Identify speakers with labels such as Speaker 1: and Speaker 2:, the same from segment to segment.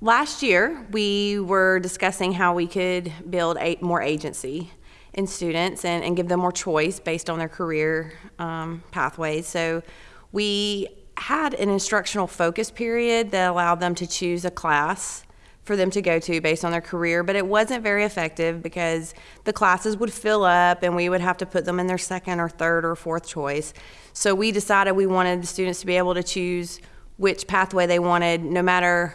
Speaker 1: Last year, we were discussing how we could build a, more agency in students and, and give them more choice based on their career um, pathways. So we had an instructional focus period that allowed them to choose a class for them to go to based on their career, but it wasn't very effective because the classes would fill up and we would have to put them in their second or third or fourth choice. So we decided we wanted the students to be able to choose which pathway they wanted no matter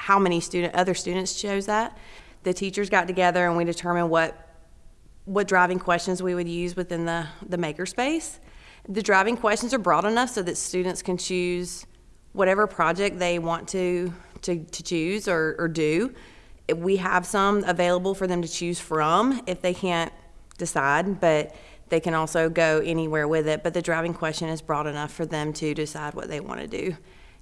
Speaker 1: how many student other students chose that. The teachers got together and we determined what what driving questions we would use within the, the makerspace. The driving questions are broad enough so that students can choose whatever project they want to, to, to choose or, or do. We have some available for them to choose from if they can't decide, but they can also go anywhere with it. But the driving question is broad enough for them to decide what they want to do.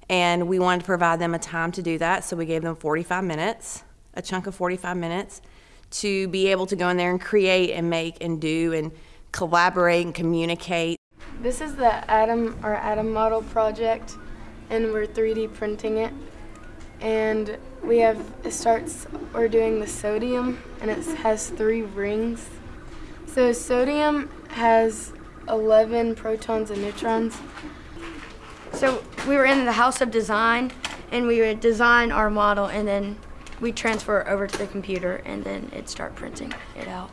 Speaker 1: And we wanted to provide them a time to do that, so we gave them 45 minutes, a chunk of 45 minutes, to be able to go in there and create and make and do and collaborate and communicate.
Speaker 2: This is the atom our atom model project, and we're 3D printing it. And we have it starts. We're doing the sodium, and it has three rings. So sodium has 11 protons and neutrons.
Speaker 3: So we were in the House of Design, and we would design our model, and then we transfer it over to the computer, and then it'd start printing it out.